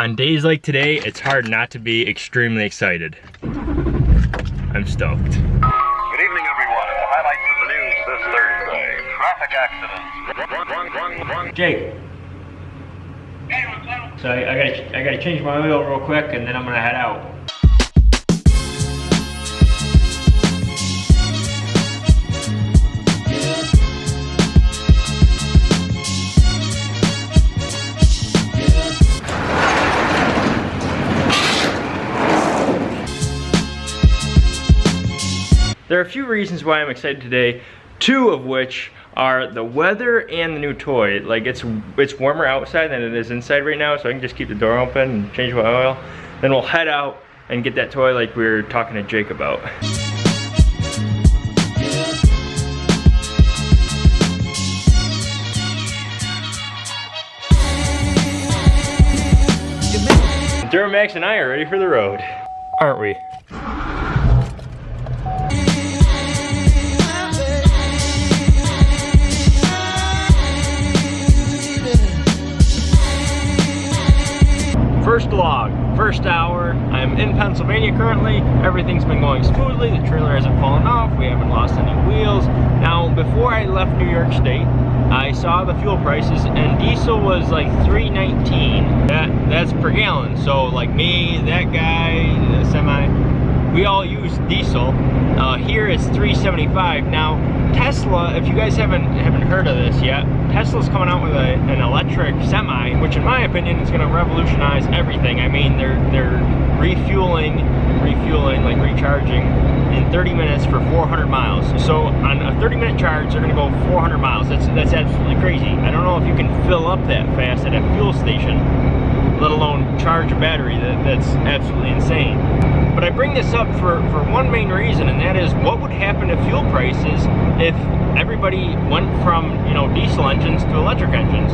On days like today, it's hard not to be extremely excited. I'm stoked. Good evening, everyone. The highlights of the news this Thursday. Traffic accidents. Run, run, run, run. Jake. So I, I gotta I gotta change my oil real quick and then I'm gonna head out. Few reasons why I'm excited today, two of which are the weather and the new toy. Like it's it's warmer outside than it is inside right now, so I can just keep the door open and change my oil. Then we'll head out and get that toy like we were talking to Jake about. Duramax and I are ready for the road, aren't we? First log, first hour. I'm in Pennsylvania currently. Everything's been going smoothly. The trailer hasn't fallen off. We haven't lost any wheels. Now, before I left New York State, I saw the fuel prices and diesel was like 3.19. That that's per gallon. So like me, that guy, the semi, we all use diesel. Uh, here it's 375. Now Tesla, if you guys haven't haven't heard of this yet, Tesla's coming out with a, an electric semi, which in my opinion is going to revolutionize everything. I mean, they're they're refueling, refueling, like recharging in 30 minutes for 400 miles. So on a 30 minute charge, they're going to go 400 miles. That's that's absolutely crazy. I don't know if you can fill up that fast at a fuel station, charge a battery. That, that's absolutely insane. But I bring this up for, for one main reason, and that is what would happen to fuel prices if everybody went from, you know, diesel engines to electric engines.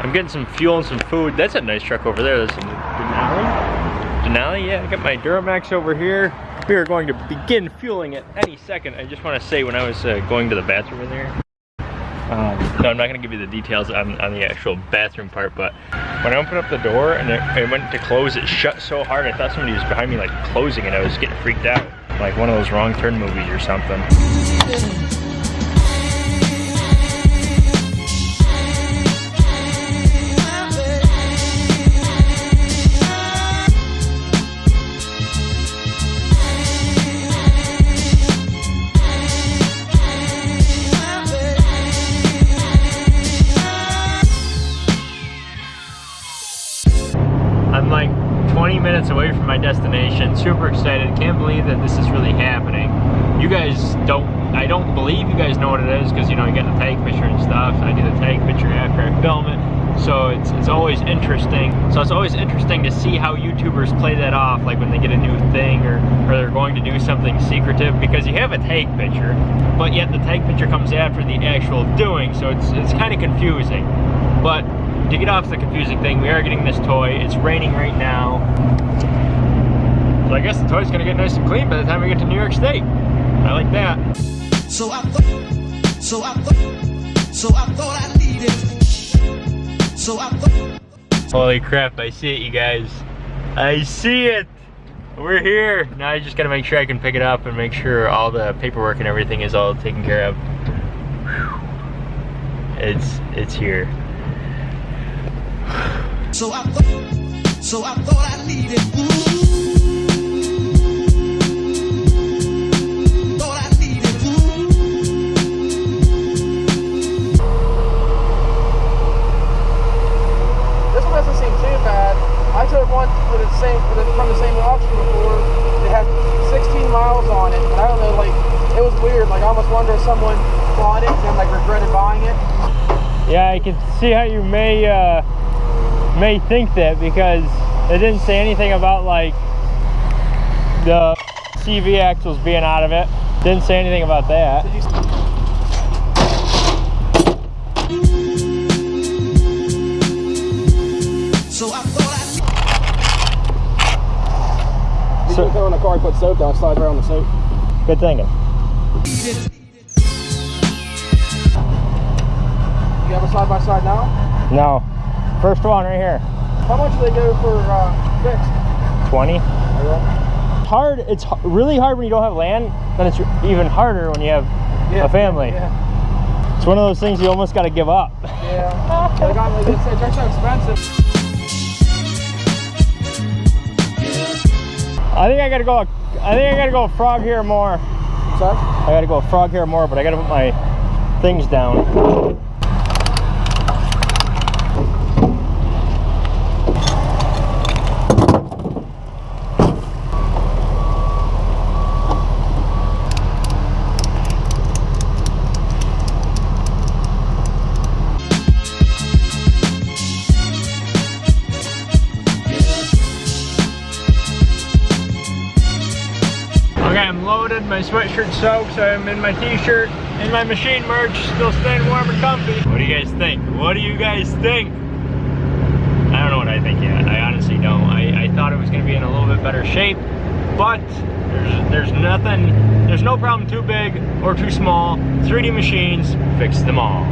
I'm getting some fuel and some food. That's a nice truck over there. There's some Denali. Denali, yeah, I got my Duramax over here. We are going to begin fueling it any second. I just want to say when I was uh, going to the bathroom in there, um, no, I'm not gonna give you the details on, on the actual bathroom part, but when I opened up the door and it, it, went to close, it shut so hard, I thought somebody was behind me like closing and I was getting freaked out. Like one of those wrong turn movies or something. Destination. Super excited. Can't believe that this is really happening. You guys don't, I don't believe you guys know what it is because, you know, you get the tag picture and stuff. I do the tag picture after I film it. So it's, it's always interesting. So it's always interesting to see how YouTubers play that off, like when they get a new thing or, or they're going to do something secretive because you have a tag picture, but yet the tag picture comes after the actual doing. So it's, it's kind of confusing. But to get off the confusing thing, we are getting this toy. It's raining right now. So I guess the toy's gonna get nice and clean by the time we get to New York State. I like that. So I thought, so I thought, so I thought I needed. So I thought. Holy crap, I see it, you guys. I see it. We're here. Now I just gotta make sure I can pick it up and make sure all the paperwork and everything is all taken care of. It's, it's here. So I thought, so I thought I needed. For the same for the, from the same auction before. It had 16 miles on it, and I don't know, like it was weird. Like I almost wonder if someone bought it and then like regretted buying it. Yeah, I can see how you may. Uh may think that because it didn't say anything about like the CV axles being out of it. Didn't say anything about that. I so, go in the car, put soap down, slide right on the soap. Good thinking. You have a side by side now? No. First one right here. How much do they go for uh, fixed? 20. Yeah. Hard, it's really hard when you don't have land, then it's even harder when you have a family. Yeah. It's one of those things you almost got to give up. Yeah. They got, it's, it's so expensive. I think I gotta go, I think I gotta go frog here more. So, I gotta go frog here more, but I gotta put my things down. I'm loaded. My sweatshirt soaked, so I'm in my t-shirt and my machine merch, still staying warm and comfy. What do you guys think? What do you guys think? I don't know what I think yet. I honestly don't. I, I thought it was going to be in a little bit better shape, but there's, there's nothing, there's no problem too big or too small. 3D machines fix them all.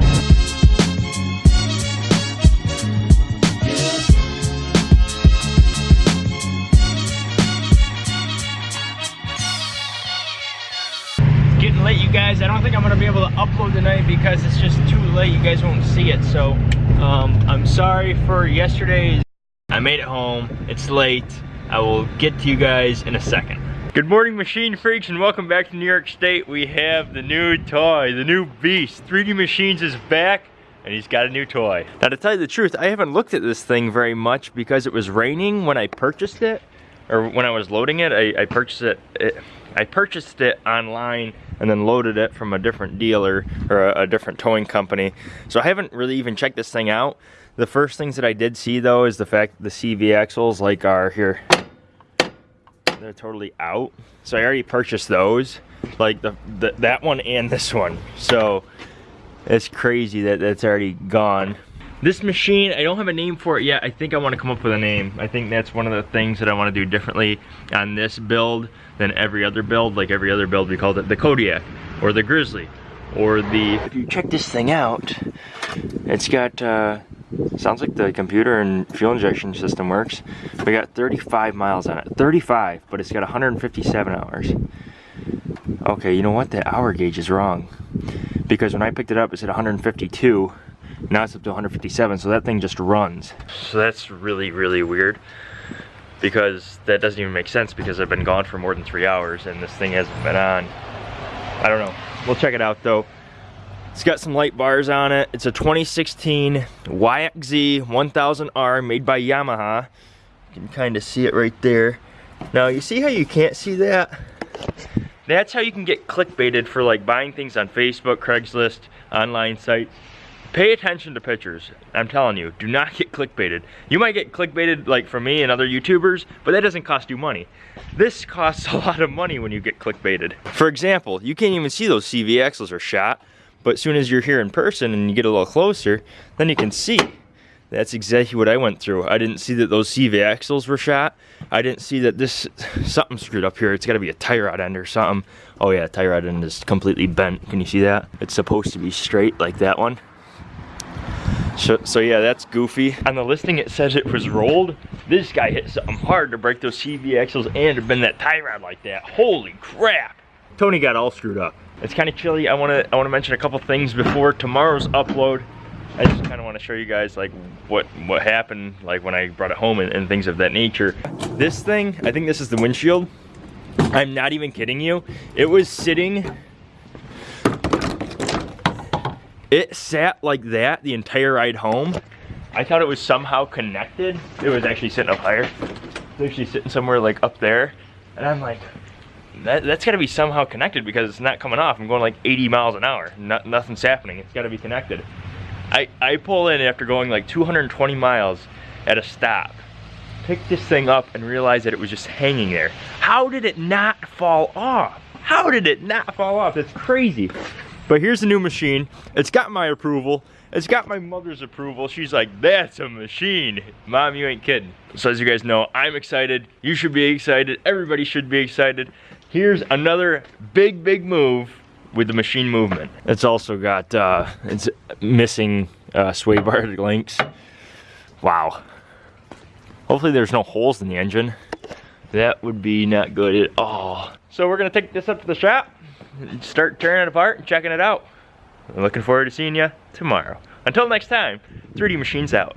Getting late, you guys. I don't think I'm gonna be able to upload tonight because it's just too late. You guys won't see it. So um, I'm sorry for yesterday's. I made it home. It's late. I will get to you guys in a second. Good morning, machine freaks, and welcome back to New York State. We have the new toy, the new beast. 3D Machines is back, and he's got a new toy. Now, to tell you the truth, I haven't looked at this thing very much because it was raining when I purchased it, or when I was loading it. I, I purchased it, it. I purchased it online and then loaded it from a different dealer or a, a different towing company. So I haven't really even checked this thing out. The first things that I did see though is the fact that the CV axles like are here. They're totally out. So I already purchased those, like the, the that one and this one. So it's crazy that that's already gone. This machine, I don't have a name for it yet. I think I want to come up with a name. I think that's one of the things that I want to do differently on this build than every other build. Like every other build, we called it the Kodiak or the Grizzly or the... If you check this thing out, it's got, uh, sounds like the computer and fuel injection system works. We got 35 miles on it. 35, but it's got 157 hours. Okay, you know what? The hour gauge is wrong. Because when I picked it up, it said 152. Now it's up to 157, so that thing just runs. So that's really, really weird. Because that doesn't even make sense because I've been gone for more than three hours and this thing hasn't been on. I don't know. We'll check it out though. It's got some light bars on it. It's a 2016 YXZ 1000R made by Yamaha. You can kind of see it right there. Now you see how you can't see that? That's how you can get clickbaited for like buying things on Facebook, Craigslist, online sites. Pay attention to pictures. I'm telling you, do not get clickbaited. You might get clickbaited like from me and other YouTubers, but that doesn't cost you money. This costs a lot of money when you get clickbaited. For example, you can't even see those CV axles are shot, but as soon as you're here in person and you get a little closer, then you can see. That's exactly what I went through. I didn't see that those CV axles were shot. I didn't see that this, something screwed up here. It's gotta be a tie rod end or something. Oh yeah, tie rod end is completely bent. Can you see that? It's supposed to be straight like that one. So, so yeah, that's goofy. On the listing it says it was rolled. This guy hit something hard to break those CV axles and to bend that tie rod like that. Holy crap. Tony got all screwed up. It's kind of chilly. I want to I want to mention a couple things before tomorrow's upload. I just kind of want to show you guys like what what happened like when I brought it home and, and things of that nature. This thing, I think this is the windshield. I'm not even kidding you. It was sitting it sat like that the entire ride home. I thought it was somehow connected. It was actually sitting up higher. It's actually sitting somewhere like up there. And I'm like, that, that's gotta be somehow connected because it's not coming off. I'm going like 80 miles an hour. No, nothing's happening. It's gotta be connected. I, I pull in after going like 220 miles at a stop. Pick this thing up and realize that it was just hanging there. How did it not fall off? How did it not fall off? That's crazy. But here's the new machine. It's got my approval. It's got my mother's approval. She's like, that's a machine. Mom, you ain't kidding. So as you guys know, I'm excited. You should be excited. Everybody should be excited. Here's another big, big move with the machine movement. It's also got, uh, it's missing uh, sway bar links. Wow. Hopefully there's no holes in the engine. That would be not good at all. So we're gonna take this up to the shop, start tearing it apart and checking it out. I'm looking forward to seeing you tomorrow. Until next time, 3D Machines out.